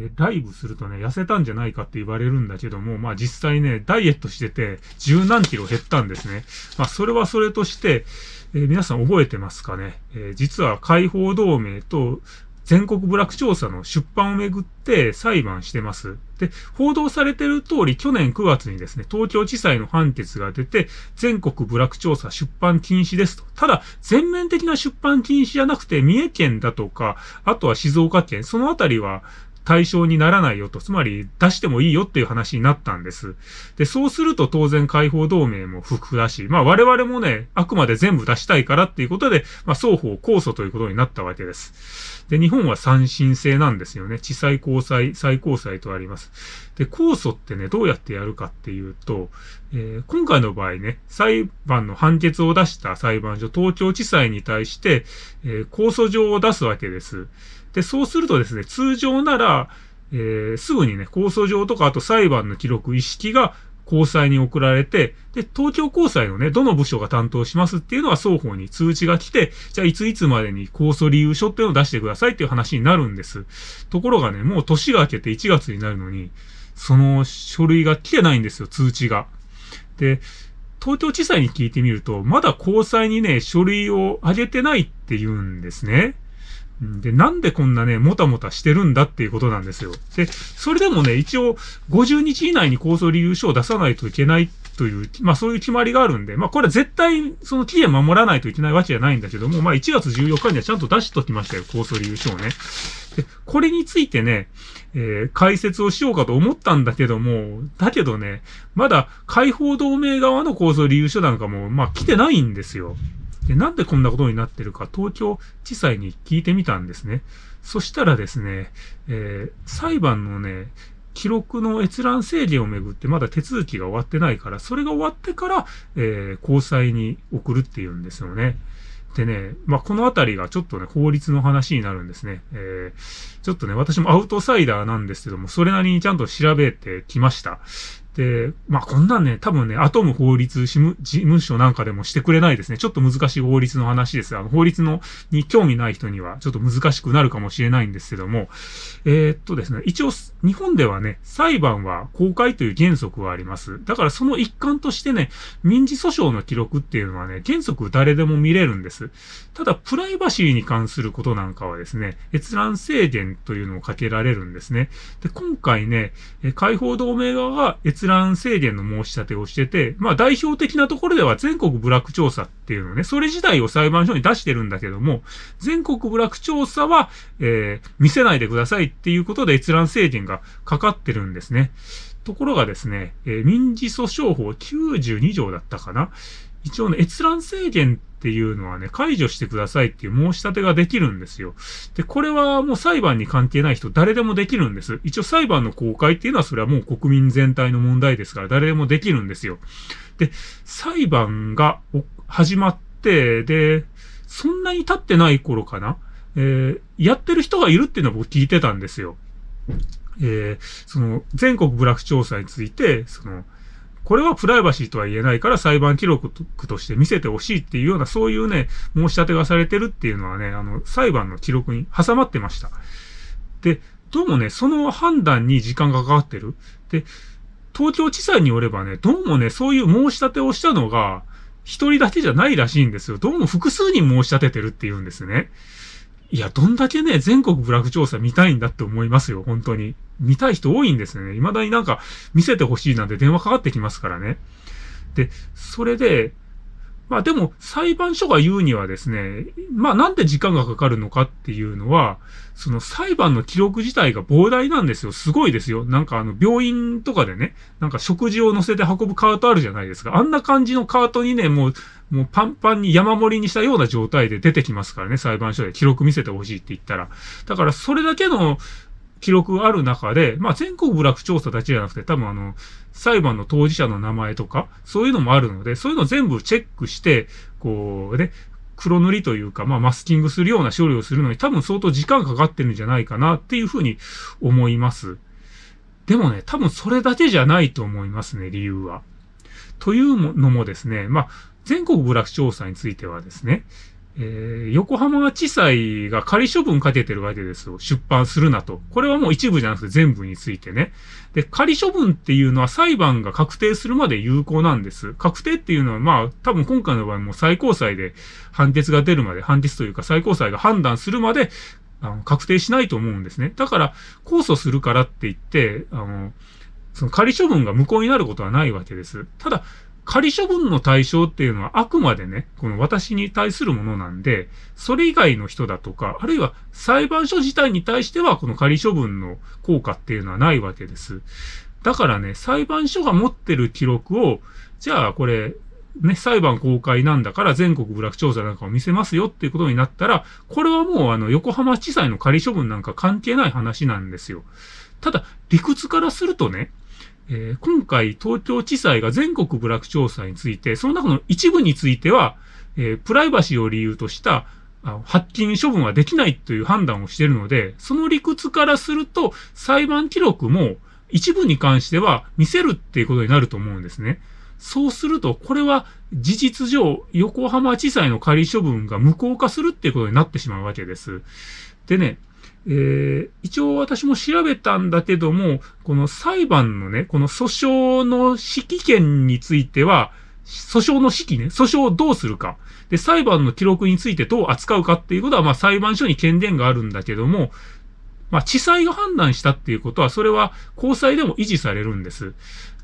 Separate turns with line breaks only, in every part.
えー、ライブするとね、痩せたんじゃないかって言われるんだけども、まあ実際ね、ダイエットしてて、十何キロ減ったんですね。まあそれはそれとして、えー、皆さん覚えてますかね、えー、実は解放同盟と全国部落調査の出版をめぐって裁判してます。で、報道されてる通り、去年9月にですね、東京地裁の判決が出て、全国部落調査出版禁止ですと。ただ、全面的な出版禁止じゃなくて、三重県だとか、あとは静岡県、そのあたりは、対象にならないよと、つまり出してもいいよっていう話になったんです。で、そうすると当然解放同盟も不服だし、まあ我々もね、あくまで全部出したいからっていうことで、まあ双方控訴ということになったわけです。で、日本は三審制なんですよね。地裁高裁、最高裁とあります。で、控訴ってね、どうやってやるかっていうと、えー、今回の場合ね、裁判の判決を出した裁判所、東京地裁に対して、えー、控訴状を出すわけです。で、そうするとですね、通常なら、えー、すぐにね、控訴状とか、あと裁判の記録、意識が高裁に送られて、で、東京高裁のね、どの部署が担当しますっていうのは双方に通知が来て、じゃあいついつまでに控訴理由書っていうのを出してくださいっていう話になるんです。ところがね、もう年が明けて1月になるのに、その書類が来てないんですよ、通知が。で、東京地裁に聞いてみると、まだ高裁にね、書類を上げてないって言うんですね。で、なんでこんなね、もたもたしてるんだっていうことなんですよ。で、それでもね、一応、50日以内に控訴理由書を出さないといけないという、まあそういう決まりがあるんで、まあこれは絶対その期限守らないといけないわけじゃないんだけども、まあ1月14日にはちゃんと出しときましたよ、控訴理由書をね。で、これについてね、えー、解説をしようかと思ったんだけども、だけどね、まだ解放同盟側の控訴理由書なんかも、まあ来てないんですよ。で、なんでこんなことになってるか、東京地裁に聞いてみたんですね。そしたらですね、えー、裁判のね、記録の閲覧制限をめぐってまだ手続きが終わってないから、それが終わってから、えー、高裁に送るっていうんですよね。でね、まあ、このあたりがちょっとね、法律の話になるんですね。えー、ちょっとね、私もアウトサイダーなんですけども、それなりにちゃんと調べてきました。で、まあ、こんなんね、多分ね、アトム法律事務事務所なんかでもしてくれないですね。ちょっと難しい法律の話です。あの、法律の、に興味ない人には、ちょっと難しくなるかもしれないんですけども、えー、っとですね、一応、日本ではね、裁判は公開という原則があります。だからその一環としてね、民事訴訟の記録っていうのはね、原則誰でも見れるんです。ただ、プライバシーに関することなんかはですね、閲覧制限というのをかけられるんですね。で、今回ね、解放同盟側が閲覧覧制限の申し立てをしてて、まあ代表的なところでは全国部落調査っていうのね、それ自体を裁判所に出してるんだけども、全国部落調査は、えー、見せないでくださいっていうことで閲覧制限がかかってるんですね。ところがですね、えー、民事訴訟法92条だったかな一応ね、閲覧制限っていうのはね、解除してくださいっていう申し立てができるんですよ。で、これはもう裁判に関係ない人誰でもできるんです。一応裁判の公開っていうのはそれはもう国民全体の問題ですから誰でもできるんですよ。で、裁判が始まって、で、そんなに経ってない頃かなえー、やってる人がいるっていうのは僕聞いてたんですよ。えー、その、全国部落調査について、その、これはプライバシーとは言えないから裁判記録として見せてほしいっていうような、そういうね、申し立てがされてるっていうのはね、あの、裁判の記録に挟まってました。で、どうもね、その判断に時間がかかってる。で、東京地裁によればね、どうもね、そういう申し立てをしたのが、一人だけじゃないらしいんですよ。どうも複数人申し立ててるって言うんですね。いや、どんだけね、全国ブラフ調査見たいんだって思いますよ、本当に。見たい人多いんですね。未だになんか見せてほしいなんて電話かかってきますからね。で、それで、まあでも裁判所が言うにはですね、まあなんで時間がかかるのかっていうのは、その裁判の記録自体が膨大なんですよ。すごいですよ。なんかあの病院とかでね、なんか食事を乗せて運ぶカートあるじゃないですか。あんな感じのカートにね、もう、もうパンパンに山盛りにしたような状態で出てきますからね、裁判所で記録見せてほしいって言ったら。だからそれだけの記録がある中で、まあ全国部落調査だけじゃなくて、多分あの、裁判の当事者の名前とか、そういうのもあるので、そういうのを全部チェックして、こうね、黒塗りというか、まあマスキングするような処理をするのに多分相当時間かかってるんじゃないかなっていうふうに思います。でもね、多分それだけじゃないと思いますね、理由は。というのもですね、まあ、全国部落調査についてはですね、えー、横浜地裁が仮処分かけてるわけですよ。出版するなと。これはもう一部じゃなくて全部についてね。で、仮処分っていうのは裁判が確定するまで有効なんです。確定っていうのはまあ多分今回の場合も最高裁で判決が出るまで、判決というか最高裁が判断するまであの確定しないと思うんですね。だから控訴するからって言って、あの、その仮処分が無効になることはないわけです。ただ、仮処分の対象っていうのはあくまでね、この私に対するものなんで、それ以外の人だとか、あるいは裁判所自体に対してはこの仮処分の効果っていうのはないわけです。だからね、裁判所が持ってる記録を、じゃあこれ、ね、裁判公開なんだから全国部落調査なんかを見せますよっていうことになったら、これはもうあの横浜地裁の仮処分なんか関係ない話なんですよ。ただ、理屈からするとね、えー、今回東京地裁が全国部落調査について、その中の一部については、えー、プライバシーを理由とした発金処分はできないという判断をしているので、その理屈からすると裁判記録も一部に関しては見せるっていうことになると思うんですね。そうすると、これは事実上、横浜地裁の仮処分が無効化するっていうことになってしまうわけです。でね、えー、一応私も調べたんだけども、この裁判のね、この訴訟の指揮権については、訴訟の指揮ね、訴訟をどうするか。で、裁判の記録についてどう扱うかっていうことは、まあ裁判所に権限があるんだけども、まあ地裁が判断したっていうことは、それは高裁でも維持されるんです。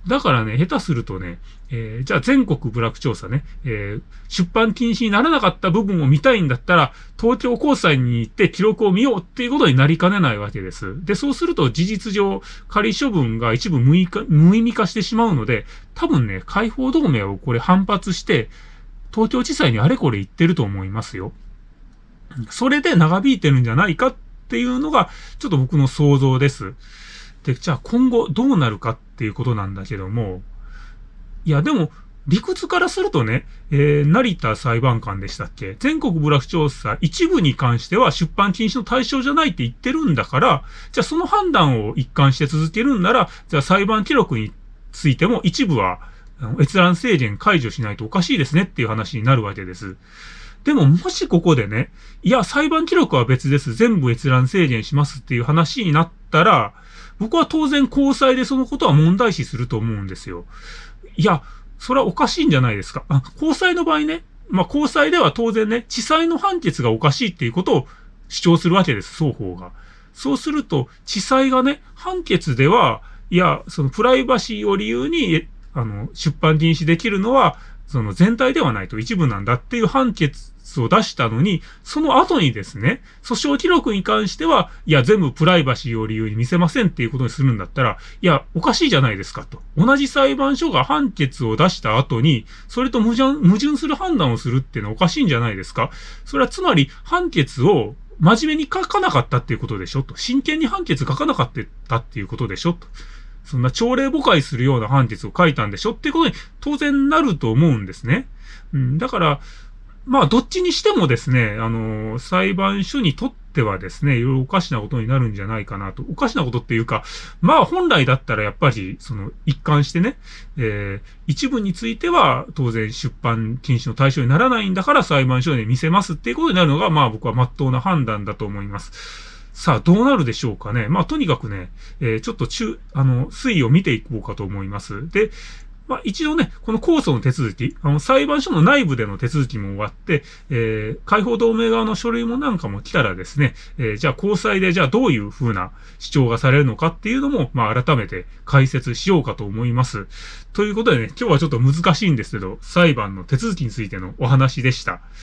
だからね、下手するとね、えー、じゃあ全国部落調査ね、えー、出版禁止にならなかった部分を見たいんだったら、東京高裁に行って記録を見ようっていうことになりかねないわけです。で、そうすると事実上、仮処分が一部無意無意味化してしまうので、多分ね、解放同盟をこれ反発して、東京地裁にあれこれ言ってると思いますよ。それで長引いてるんじゃないかっていうのが、ちょっと僕の想像です。で、じゃあ今後どうなるかっていうことなんだけども、いや、でも、理屈からするとね、えー、成田裁判官でしたっけ？全国部落調査一部に関しては出版禁止の対象じゃないって言ってるんだから、じゃあその判断を一貫して続けるんなら、じゃあ裁判記録についても一部は閲覧制限解除しないとおかしいですねっていう話になるわけです。でももしここでね、いや、裁判記録は別です。全部閲覧制限しますっていう話になったら、僕は当然交際でそのことは問題視すると思うんですよ。いや、それはおかしいんじゃないですか。あ交際の場合ね、まあ、交際では当然ね、地裁の判決がおかしいっていうことを主張するわけです、双方が。そうすると、地裁がね、判決では、いや、そのプライバシーを理由に、あの、出版禁止できるのは、その全体ではないと一部なんだっていう判決を出したのに、その後にですね、訴訟記録に関しては、いや、全部プライバシーを理由に見せませんっていうことにするんだったら、いや、おかしいじゃないですかと。同じ裁判所が判決を出した後に、それと矛盾、矛盾する判断をするっていうのはおかしいんじゃないですかそれはつまり、判決を真面目に書かなかったっていうことでしょと。真剣に判決書かなかったっていうことでしょと。そんな朝礼誤解するような判決を書いたんでしょっていうことに当然なると思うんですね。うん、だから、まあ、どっちにしてもですね、あの、裁判所にとってはですね、いろいろおかしなことになるんじゃないかなと。おかしなことっていうか、まあ、本来だったらやっぱり、その、一貫してね、えー、一部については当然出版禁止の対象にならないんだから裁判所で見せますっていうことになるのが、まあ僕は真っ当な判断だと思います。さあ、どうなるでしょうかね。まあ、とにかくね、えー、ちょっと中、あの、推移を見ていこうかと思います。で、まあ、一応ね、この控訴の手続き、あの、裁判所の内部での手続きも終わって、えー、解放同盟側の書類もなんかも来たらですね、えー、じゃあ交際でじゃあどういう風な主張がされるのかっていうのも、まあ、改めて解説しようかと思います。ということでね、今日はちょっと難しいんですけど、裁判の手続きについてのお話でした。